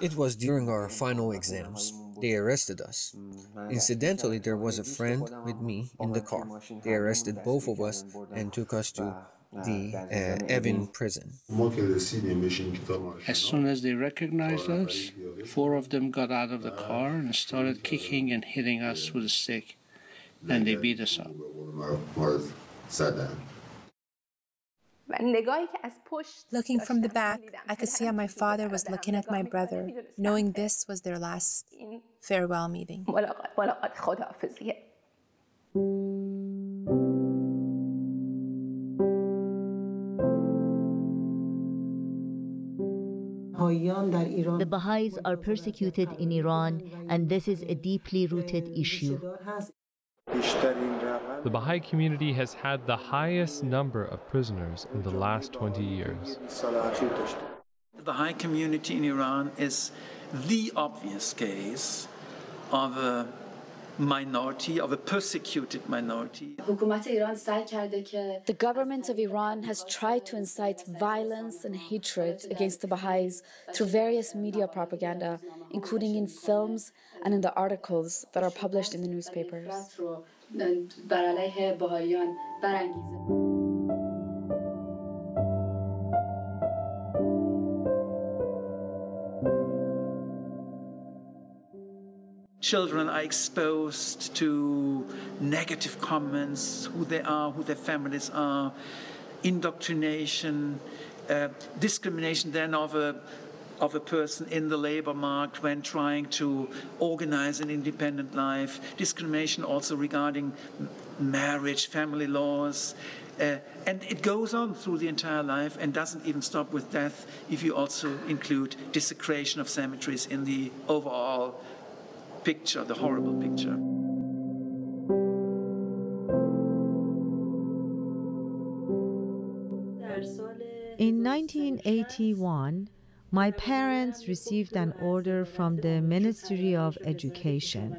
It was during our final exams. They arrested us. Incidentally, there was a friend with me in the car. They arrested both of us and took us to the uh, Evin prison. As soon as they recognized us, four of them got out of the car and started kicking and hitting us with a stick, and they beat us up. Looking from the back, I could see how my father was looking at my brother, knowing this was their last farewell meeting. The Baha'is are persecuted in Iran, and this is a deeply rooted issue. The Baha'i community has had the highest number of prisoners in the last 20 years. The Baha'i community in Iran is the obvious case of a minority, of a persecuted minority. The government of Iran has tried to incite violence and hatred against the Baha'is through various media propaganda, including in films and in the articles that are published in the newspapers. Children are exposed to negative comments, who they are, who their families are, indoctrination, uh, discrimination then of a of a person in the labor market when trying to organize an independent life, discrimination also regarding marriage, family laws, uh, and it goes on through the entire life and doesn't even stop with death if you also include desecration of cemeteries in the overall picture, the horrible picture. In 1981, my parents received an order from the Ministry of Education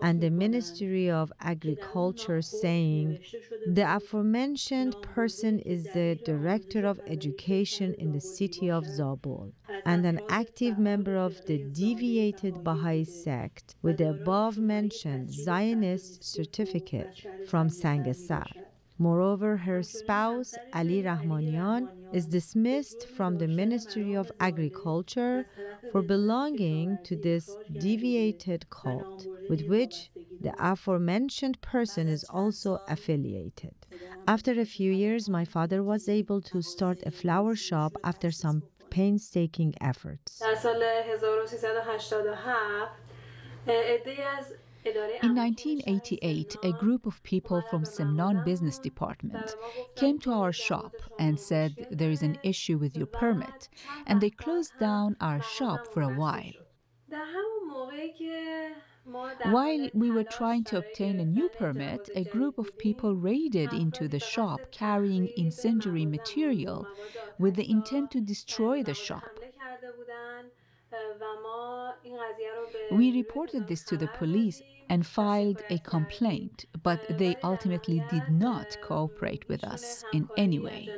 and the Ministry of Agriculture saying the aforementioned person is the Director of Education in the city of Zabul and an active member of the deviated Baha'i sect with the above mentioned Zionist certificate from Sangasar. Moreover, her spouse, Ali Rahmanian, is dismissed from the Ministry of Agriculture for belonging to this deviated cult, with which the aforementioned person is also affiliated. After a few years, my father was able to start a flower shop after some painstaking efforts. In 1988, a group of people from Semnan Business Department came to our shop and said there is an issue with your permit, and they closed down our shop for a while. While we were trying to obtain a new permit, a group of people raided into the shop carrying incendiary material with the intent to destroy the shop. We reported this to the police and filed a complaint, but they ultimately did not cooperate with us in any way.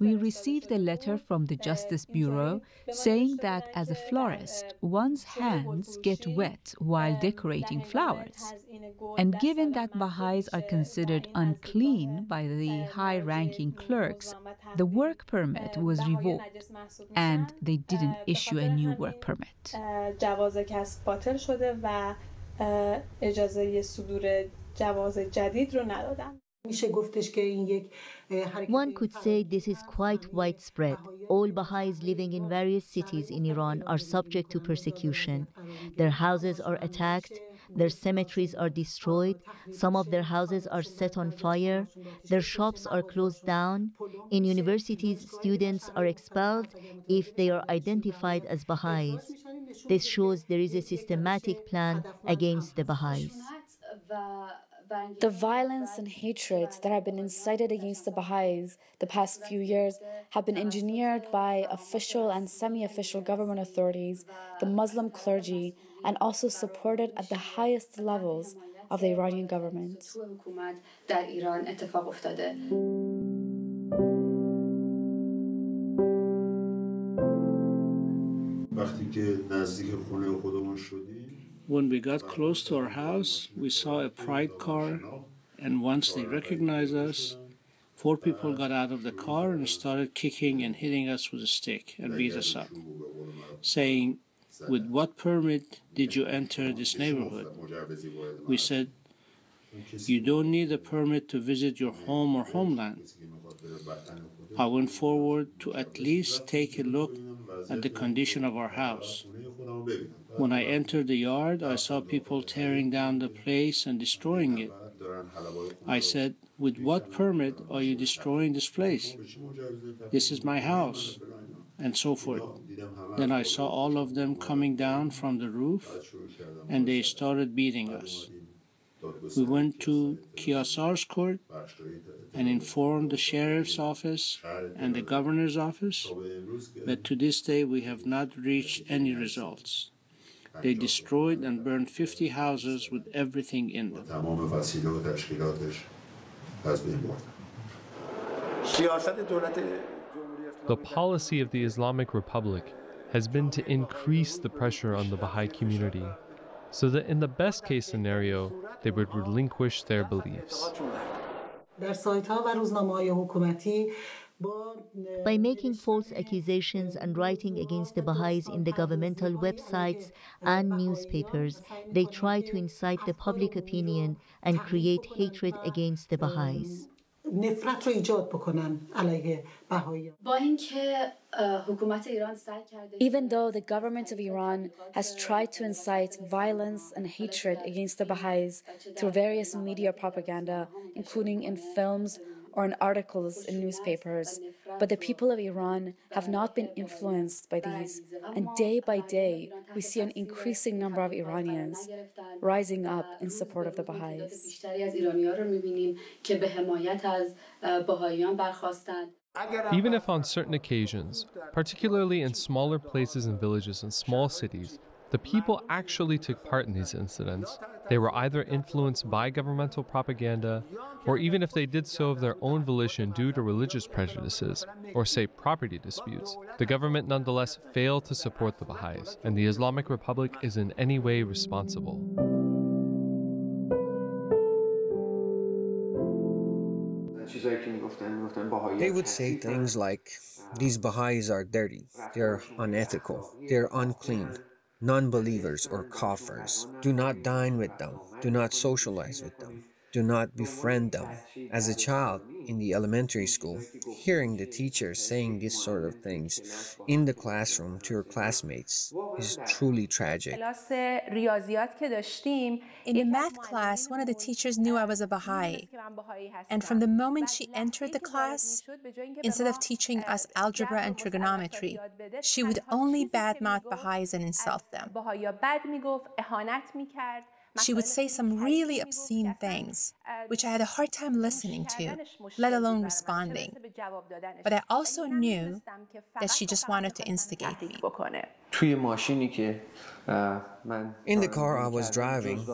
We received a letter from the Justice Bureau saying that as a florist, one's hands get wet while decorating flowers. And given that Baha'is are considered unclean by the high ranking clerks, the work permit was revoked and they didn't issue a new work permit. One could say this is quite widespread. All Baha'is living in various cities in Iran are subject to persecution. Their houses are attacked, their cemeteries are destroyed, some of their houses are set on fire, their shops are closed down. In universities, students are expelled if they are identified as Baha'is. This shows there is a systematic plan against the Baha'is. The violence and hatred that have been incited against the Baha'is the past few years have been engineered by official and semi official government authorities, the Muslim clergy, and also supported at the highest levels of the Iranian government. وقتی که نزدیک خونه خودمون شدیم when we got close to our house, we saw a pride car, and once they recognized us, four people got out of the car and started kicking and hitting us with a stick and beat us up, saying, With what permit did you enter this neighborhood? We said, You don't need a permit to visit your home or homeland. I went forward to at least take a look at the condition of our house. When I entered the yard, I saw people tearing down the place and destroying it. I said, With what permit are you destroying this place? This is my house, and so forth. Then I saw all of them coming down from the roof, and they started beating us. We went to Kiasar's court and informed the sheriff's office and the governor's office, but to this day we have not reached any results. They destroyed and burned 50 houses with everything in them. The policy of the Islamic Republic has been to increase the pressure on the Baha'i community so that in the best case scenario, they would relinquish their beliefs. By making false accusations and writing against the Baha'is in the governmental websites and newspapers, they try to incite the public opinion and create hatred against the Baha'is. نفرت رو ایجاد بکنن علیه با اینکه حکومت ایران سعی کرده Even though the government of Iran has tried to incite violence and hatred against the Baha'is through various media propaganda, including in films or in articles in newspapers, but the people of Iran have not been influenced by these. And day by day, we see an increasing number of Iranians rising up in support of the Baha'is. Even if on certain occasions, particularly in smaller places and villages and small cities, the people actually took part in these incidents. They were either influenced by governmental propaganda, or even if they did so of their own volition due to religious prejudices, or say property disputes, the government nonetheless failed to support the Baha'is, and the Islamic Republic is in any way responsible. They would say things like, These Baha'is are dirty, they're unethical, they're unclean, non believers or kafirs. Do not dine with them, do not socialize with them, do not befriend them. As a child in the elementary school, hearing the teacher saying these sort of things in the classroom to your classmates is truly tragic. In the math class, one of the teachers knew I was a Baha'i. And from the moment she entered the class, instead of teaching us algebra and trigonometry, she would only badmouth Baha'is and insult them. She would say some really obscene things, which I had a hard time listening to, let alone responding. But I also knew that she just wanted to instigate me. In the car I was driving,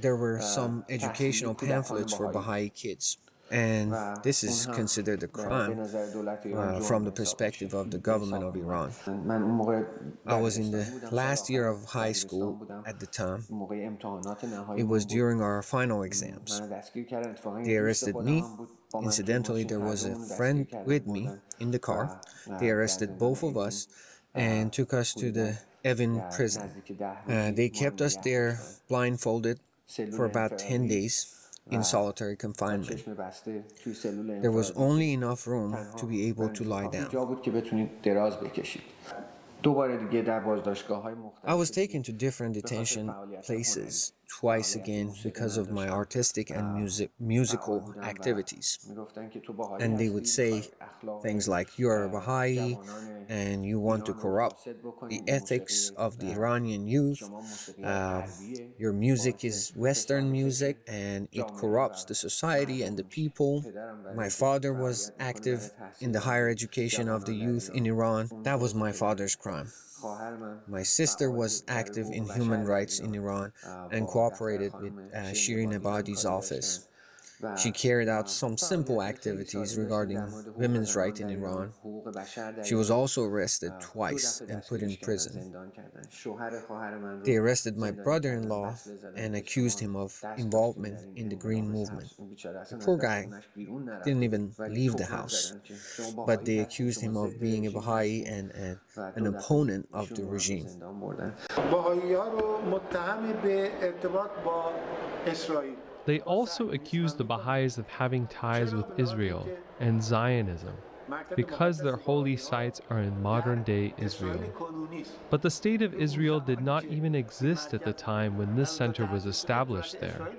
there were some educational pamphlets for Baha'i kids. And this is considered a crime uh, from the perspective of the government of Iran. I was in the last year of high school at the time. It was during our final exams. They arrested me. Incidentally, there was a friend with me in the car. They arrested both of us and took us to the Evin prison. Uh, they kept us there blindfolded for about 10 days in solitary confinement. There was only enough room to be able to lie down. I was taken to different detention places twice again because of my artistic and music, musical activities. And they would say things like, You are a Baha'i and you want to corrupt the ethics of the Iranian youth. Uh, your music is Western music and it corrupts the society and the people. My father was active in the higher education of the youth in Iran. That was my father's crime. My sister was active in human rights in Iran and cooperated with uh, Shirin Ebadi's office. She carried out some simple activities regarding women's rights in Iran. She was also arrested twice and put in prison. They arrested my brother-in-law and accused him of involvement in the Green Movement. The poor guy didn't even leave the house, but they accused him of being a Baha'i and a, an opponent of the regime. They also accused the Baha'is of having ties with Israel and Zionism because their holy sites are in modern day Israel. But the State of Israel did not even exist at the time when this center was established there.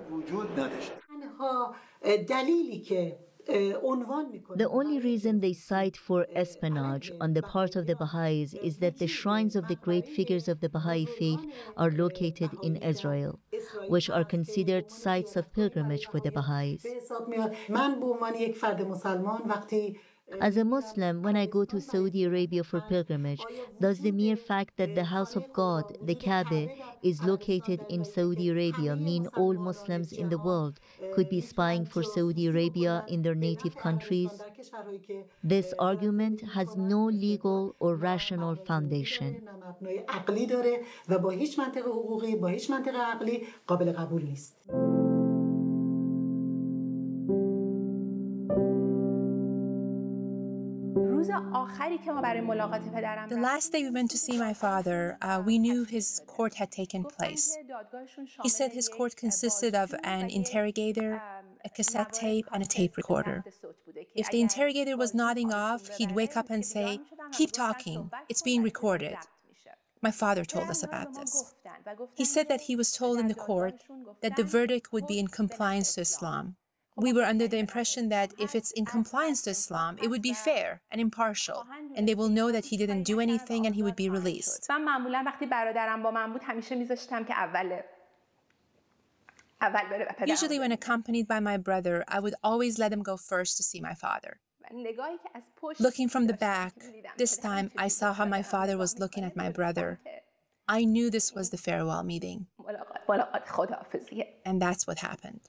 The only reason they cite for espionage on the part of the Baha'is is that the shrines of the great figures of the Baha'i faith are located in Israel, which are considered sites of pilgrimage for the Baha'is. As a Muslim, when I go to Saudi Arabia for pilgrimage, does the mere fact that the house of God, the Kaaba, is located in Saudi Arabia mean all Muslims in the world could be spying for Saudi Arabia in their native countries? This argument has no legal or rational foundation. The last day we went to see my father, uh, we knew his court had taken place. He said his court consisted of an interrogator, a cassette tape, and a tape recorder. If the interrogator was nodding off, he'd wake up and say, Keep talking, it's being recorded. My father told us about this. He said that he was told in the court that the verdict would be in compliance to Islam. We were under the impression that if it's in compliance to Islam, it would be fair and impartial, and they will know that he didn't do anything and he would be released. Usually, when accompanied by my brother, I would always let him go first to see my father. Looking from the back, this time I saw how my father was looking at my brother. I knew this was the farewell meeting. And that's what happened.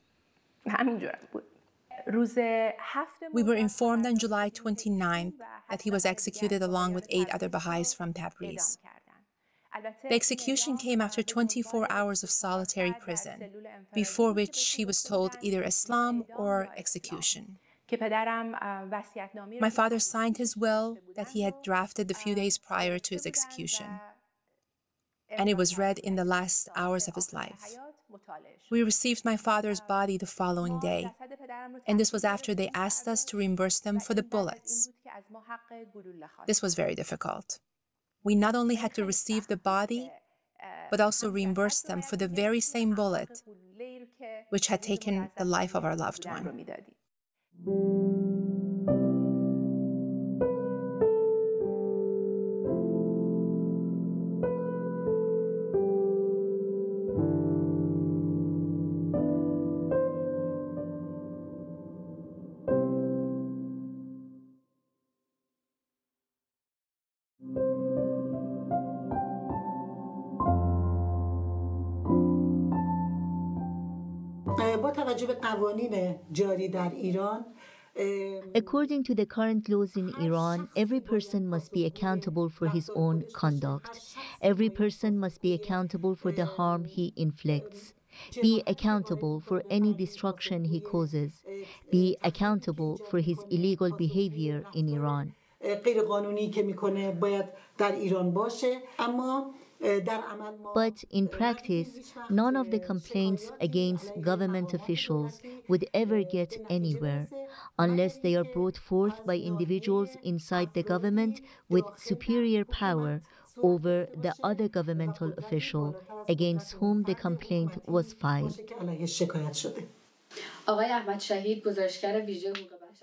We were informed on July 29th that he was executed along with eight other Baha'is from Tabriz. The execution came after 24 hours of solitary prison, before which he was told either Islam or execution. My father signed his will that he had drafted a few days prior to his execution, and it was read in the last hours of his life. We received my father's body the following day, and this was after they asked us to reimburse them for the bullets. This was very difficult. We not only had to receive the body, but also reimburse them for the very same bullet which had taken the life of our loved one. According to the current laws in Iran, every person must be accountable for his own conduct. Every person must be accountable for the harm he inflicts. Be accountable for any destruction he causes. Be accountable for his illegal behavior in Iran. But in practice, none of the complaints against government officials would ever get anywhere unless they are brought forth by individuals inside the government with superior power over the other governmental official against whom the complaint was filed.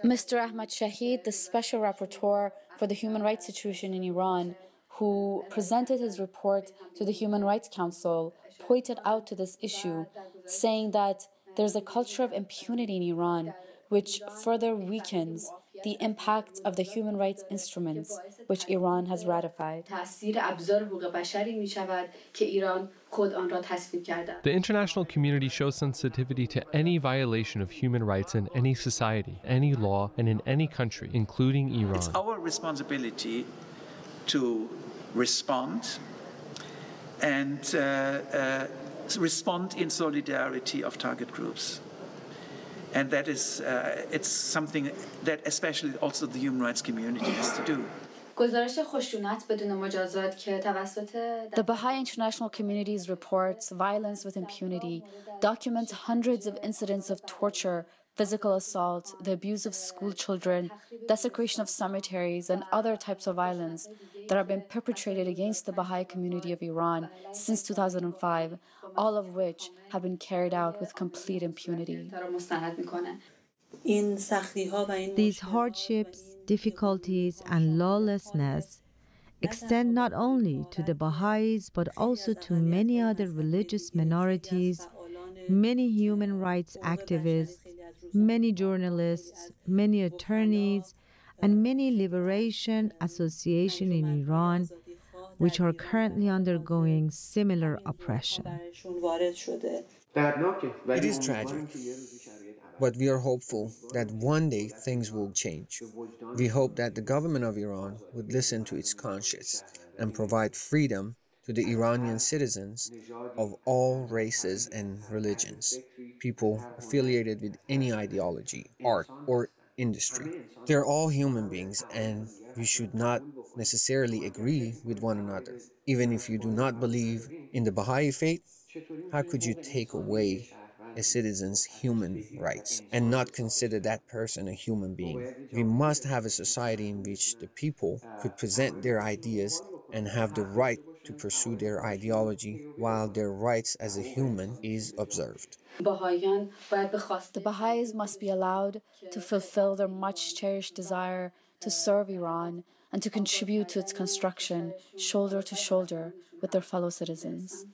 Mr. Ahmed Shaheed, the Special Rapporteur for the Human Rights Situation in Iran, who presented his report to the Human Rights Council, pointed out to this issue, saying that there's a culture of impunity in Iran which further weakens the impact of the human rights instruments which Iran has ratified. The international community shows sensitivity to any violation of human rights in any society, any law, and in any country, including Iran. It's our responsibility to respond and uh, uh, respond in solidarity of target groups. And that is, uh, it's something that especially also the human rights community has to do. The Baha'i international community's reports violence with impunity documents hundreds of incidents of torture, physical assault, the abuse of school children, desecration of cemeteries, and other types of violence that have been perpetrated against the Baha'i community of Iran since 2005, all of which have been carried out with complete impunity. These hardships, difficulties, and lawlessness extend not only to the Baha'is but also to many other religious minorities, many human rights activists, many journalists, many attorneys, and many liberation associations in Iran which are currently undergoing similar oppression. It is tragic, but we are hopeful that one day things will change. We hope that the government of Iran would listen to its conscience and provide freedom to the Iranian citizens of all races and religions, people affiliated with any ideology, art, or industry. They're all human beings and we should not necessarily agree with one another. Even if you do not believe in the Baha'i faith, how could you take away a citizen's human rights and not consider that person a human being? We must have a society in which the people could present their ideas and have the right to pursue their ideology while their rights as a human is observed. The Baha'is must be allowed to fulfill their much cherished desire to serve Iran and to contribute to its construction shoulder to shoulder with their fellow citizens.